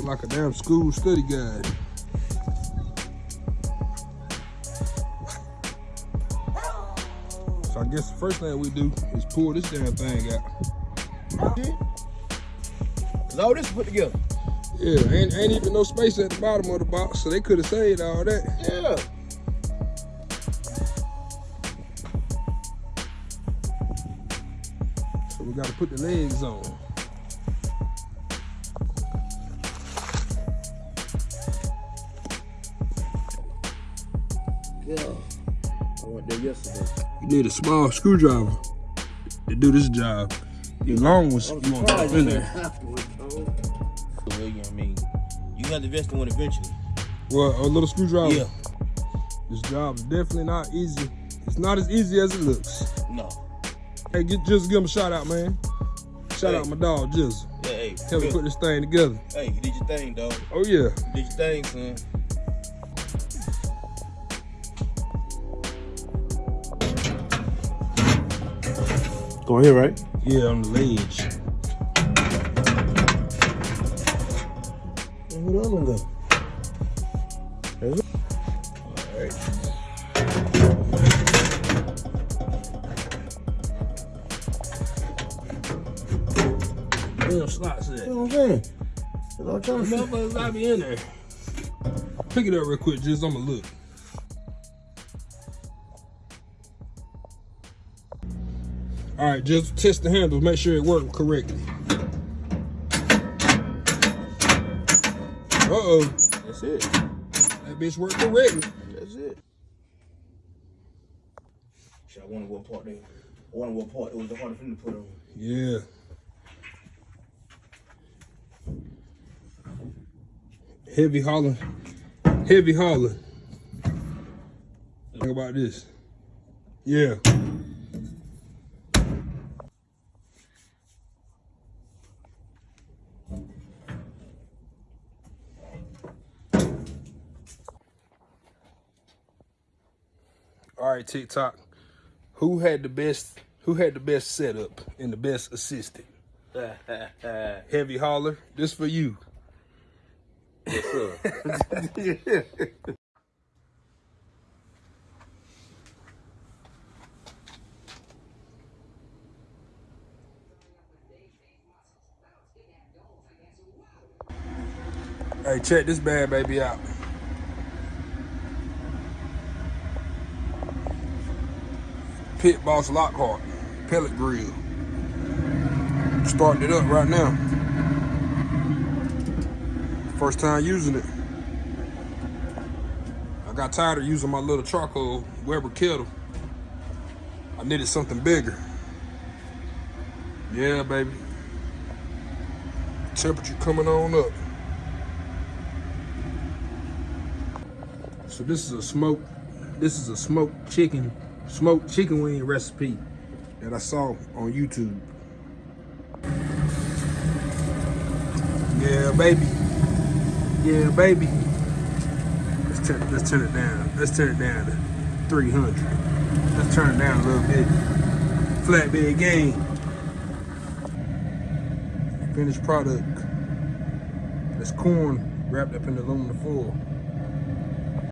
Look like a damn school study guide. So I guess the first thing we do is pull this damn thing out. Cause all this put together. Yeah, ain't, ain't even no space at the bottom of the box, so they could have saved all that. Yeah. So we gotta put the legs on. Went there yesterday. You need a small screwdriver to do this job. The long ones, you want to in there. Well, you know what I mean? You got to invest in one eventually. Well, a little screwdriver. Yeah. This job is definitely not easy. It's not as easy as it looks. No. Hey, get, just give him a shout out, man. Shout Hey. out my dog, Jizzle. Yeah, hey. Help me good. put this thing together. Hey, you did your thing, dog. Oh yeah. You did your thing, son. Going here, right? Yeah, on the ledge. And who the other one go? Damn slots You know what I'm saying? That's I'm trying to. Motherfuckers be in there. Pick it up real quick, just I'ma look. All right, just test the handle, make sure it worked correctly. Uh-oh, That's it. that bitch worked correctly. That's it. Shit, I wonder what part they. I wonder what part it was the hardest thing to put on. Yeah. Heavy hauling. Heavy hauling. Think about this. Yeah. All right, TikTok. Who had the best who had the best setup and the best assistant? Heavy hauler, this for you. yes, sir. Hey, check this bad baby out. Pit Boss Lockhart, pellet grill. Starting it up right now. First time using it. I got tired of using my little charcoal Weber kettle. I needed something bigger. Yeah, baby. Temperature coming on up. So this is a smoke. This is a smoked chicken, smoked chicken wing recipe that I saw on YouTube. Yeah, baby. Yeah, baby. Let's turn, let's turn it down. Let's turn it down to 300. Let's turn it down a little bit. Flatbed game. Finished product. That's corn wrapped up in aluminum foil.